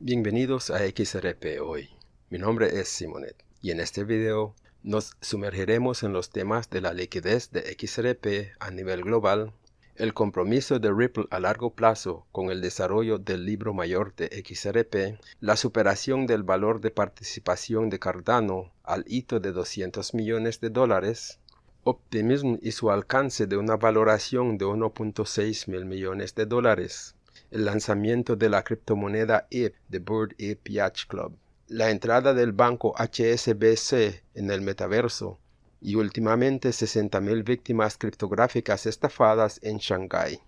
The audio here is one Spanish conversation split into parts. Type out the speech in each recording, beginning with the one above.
Bienvenidos a XRP hoy. Mi nombre es Simonet y en este video nos sumergiremos en los temas de la liquidez de XRP a nivel global, el compromiso de Ripple a largo plazo con el desarrollo del libro mayor de XRP, la superación del valor de participación de Cardano al hito de 200 millones de dólares, Optimism y su alcance de una valoración de 1.6 mil millones de dólares, el lanzamiento de la criptomoneda ETH de Bird Ape Yacht Club, la entrada del banco HSBC en el metaverso y últimamente 60.000 víctimas criptográficas estafadas en Shanghái.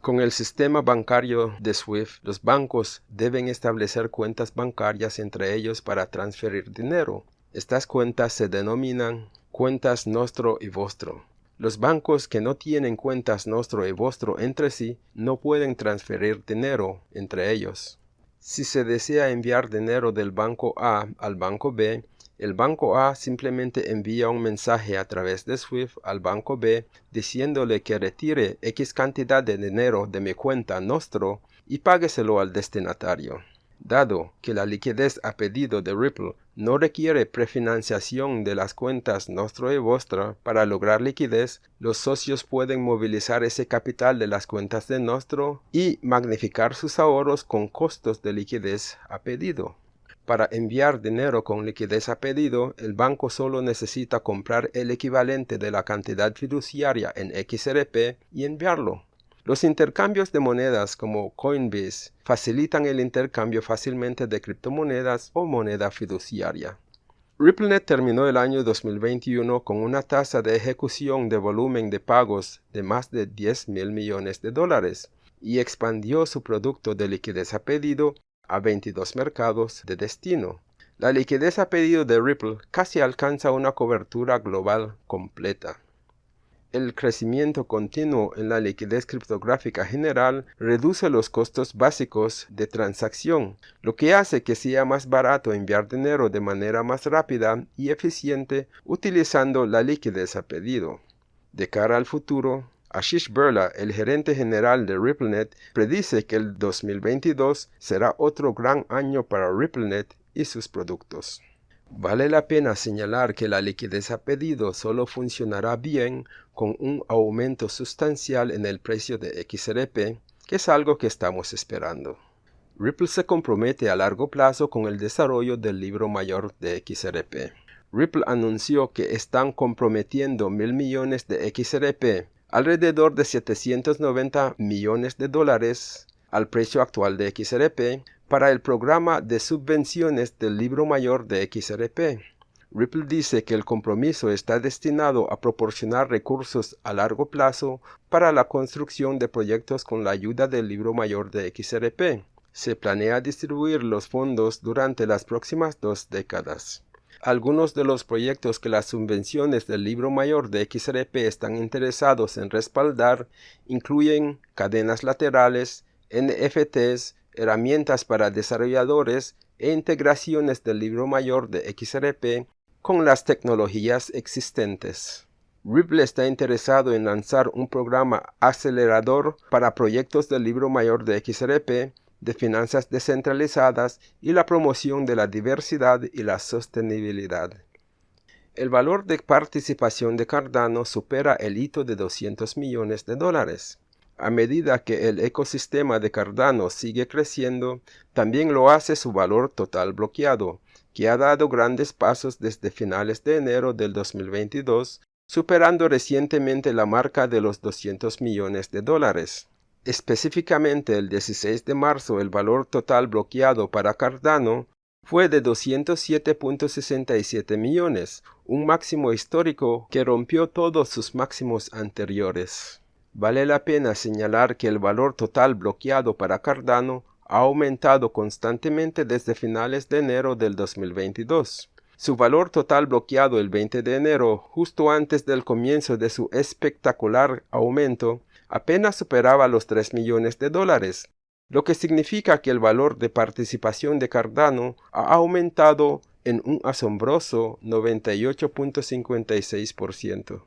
Con el sistema bancario de SWIFT, los bancos deben establecer cuentas bancarias entre ellos para transferir dinero. Estas cuentas se denominan cuentas Nostro y Vostro. Los bancos que no tienen cuentas Nostro y Vostro entre sí no pueden transferir dinero entre ellos. Si se desea enviar dinero del banco A al banco B, el banco A simplemente envía un mensaje a través de SWIFT al banco B diciéndole que retire X cantidad de dinero de mi cuenta Nostro y págueselo al destinatario. Dado que la liquidez a pedido de Ripple no requiere prefinanciación de las cuentas Nostro y Vostra para lograr liquidez, los socios pueden movilizar ese capital de las cuentas de Nostro y magnificar sus ahorros con costos de liquidez a pedido. Para enviar dinero con liquidez a pedido, el banco solo necesita comprar el equivalente de la cantidad fiduciaria en XRP y enviarlo. Los intercambios de monedas como Coinbase facilitan el intercambio fácilmente de criptomonedas o moneda fiduciaria. RippleNet terminó el año 2021 con una tasa de ejecución de volumen de pagos de más de 10 mil millones de dólares y expandió su producto de liquidez a pedido a 22 mercados de destino. La liquidez a pedido de Ripple casi alcanza una cobertura global completa. El crecimiento continuo en la liquidez criptográfica general reduce los costos básicos de transacción, lo que hace que sea más barato enviar dinero de manera más rápida y eficiente utilizando la liquidez a pedido. De cara al futuro, Ashish Burla, el gerente general de RippleNet, predice que el 2022 será otro gran año para RippleNet y sus productos. Vale la pena señalar que la liquidez a pedido solo funcionará bien con un aumento sustancial en el precio de XRP, que es algo que estamos esperando. Ripple se compromete a largo plazo con el desarrollo del libro mayor de XRP. Ripple anunció que están comprometiendo mil millones de XRP, alrededor de 790 millones de dólares al precio actual de XRP, para el programa de subvenciones del libro mayor de XRP. Ripple dice que el compromiso está destinado a proporcionar recursos a largo plazo para la construcción de proyectos con la ayuda del libro mayor de XRP. Se planea distribuir los fondos durante las próximas dos décadas. Algunos de los proyectos que las subvenciones del libro mayor de XRP están interesados en respaldar incluyen cadenas laterales, NFTs, herramientas para desarrolladores e integraciones del libro mayor de XRP con las tecnologías existentes. Ripple está interesado en lanzar un programa acelerador para proyectos del libro mayor de XRP, de finanzas descentralizadas y la promoción de la diversidad y la sostenibilidad. El valor de participación de Cardano supera el hito de 200 millones de dólares. A medida que el ecosistema de Cardano sigue creciendo, también lo hace su valor total bloqueado, que ha dado grandes pasos desde finales de enero del 2022, superando recientemente la marca de los 200 millones de dólares. Específicamente el 16 de marzo el valor total bloqueado para Cardano fue de 207.67 millones, un máximo histórico que rompió todos sus máximos anteriores. Vale la pena señalar que el valor total bloqueado para Cardano ha aumentado constantemente desde finales de enero del 2022. Su valor total bloqueado el 20 de enero, justo antes del comienzo de su espectacular aumento, apenas superaba los 3 millones de dólares, lo que significa que el valor de participación de Cardano ha aumentado en un asombroso 98.56%.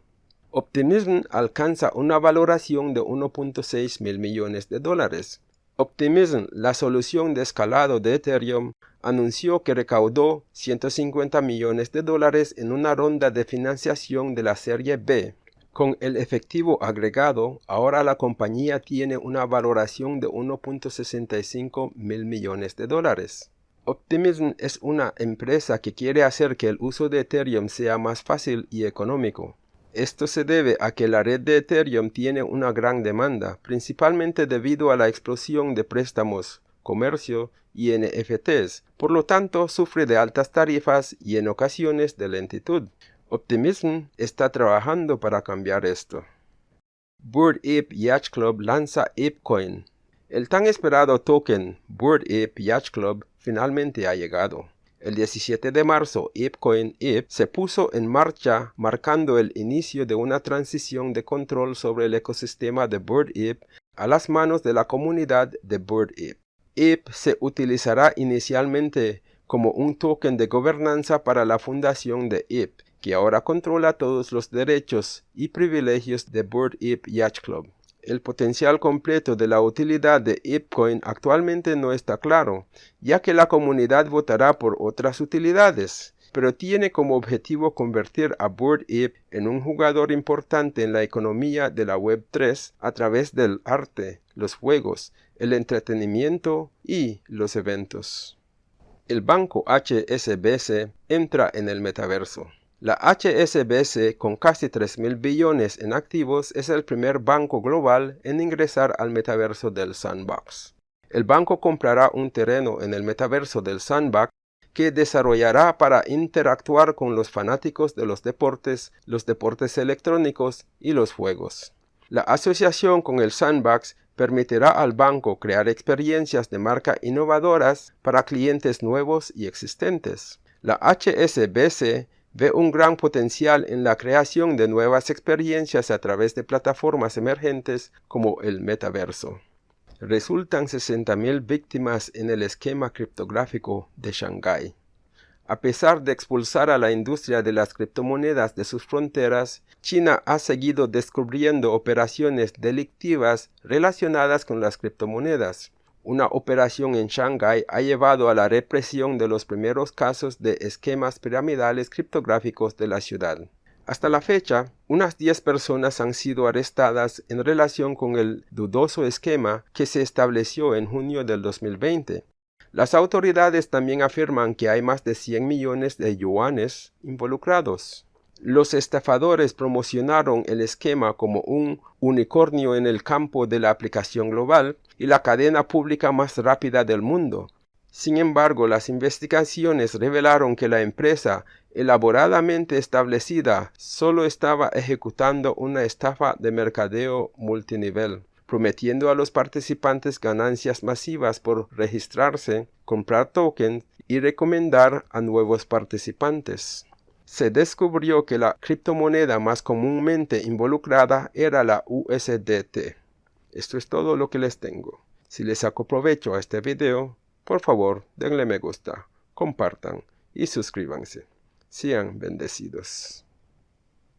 Optimism alcanza una valoración de 1.6 mil millones de dólares. Optimism, la solución de escalado de Ethereum, anunció que recaudó 150 millones de dólares en una ronda de financiación de la serie B. Con el efectivo agregado, ahora la compañía tiene una valoración de 1.65 mil millones de dólares. Optimism es una empresa que quiere hacer que el uso de Ethereum sea más fácil y económico. Esto se debe a que la red de Ethereum tiene una gran demanda, principalmente debido a la explosión de préstamos, comercio y NFTs, por lo tanto sufre de altas tarifas y en ocasiones de lentitud. Optimism está trabajando para cambiar esto. Bird Ape Yacht Club lanza ApeCoin. El tan esperado token Bird Ape Yacht Club finalmente ha llegado. El 17 de marzo, ApeCoin Ape se puso en marcha marcando el inicio de una transición de control sobre el ecosistema de Bird a las manos de la comunidad de Bird Ape. Ape se utilizará inicialmente como un token de gobernanza para la fundación de Ape, que ahora controla todos los derechos y privilegios de Bird Yacht Club. El potencial completo de la utilidad de ApeCoin actualmente no está claro, ya que la comunidad votará por otras utilidades, pero tiene como objetivo convertir a Bored Ape en un jugador importante en la economía de la Web3 a través del arte, los juegos, el entretenimiento y los eventos. El banco HSBC entra en el metaverso. La HSBC, con casi 3.000 billones en activos, es el primer banco global en ingresar al metaverso del Sandbox. El banco comprará un terreno en el metaverso del Sandbox que desarrollará para interactuar con los fanáticos de los deportes, los deportes electrónicos y los juegos. La asociación con el Sandbox permitirá al banco crear experiencias de marca innovadoras para clientes nuevos y existentes. La HSBC ve un gran potencial en la creación de nuevas experiencias a través de plataformas emergentes como el metaverso. Resultan 60.000 víctimas en el esquema criptográfico de Shanghái. A pesar de expulsar a la industria de las criptomonedas de sus fronteras, China ha seguido descubriendo operaciones delictivas relacionadas con las criptomonedas. Una operación en Shanghái ha llevado a la represión de los primeros casos de esquemas piramidales criptográficos de la ciudad. Hasta la fecha, unas 10 personas han sido arrestadas en relación con el dudoso esquema que se estableció en junio del 2020. Las autoridades también afirman que hay más de 100 millones de yuanes involucrados. Los estafadores promocionaron el esquema como un unicornio en el campo de la aplicación global y la cadena pública más rápida del mundo. Sin embargo, las investigaciones revelaron que la empresa, elaboradamente establecida, solo estaba ejecutando una estafa de mercadeo multinivel, prometiendo a los participantes ganancias masivas por registrarse, comprar tokens y recomendar a nuevos participantes se descubrió que la criptomoneda más comúnmente involucrada era la USDT. Esto es todo lo que les tengo. Si les saco provecho a este video, por favor denle me gusta, compartan y suscríbanse. Sean bendecidos.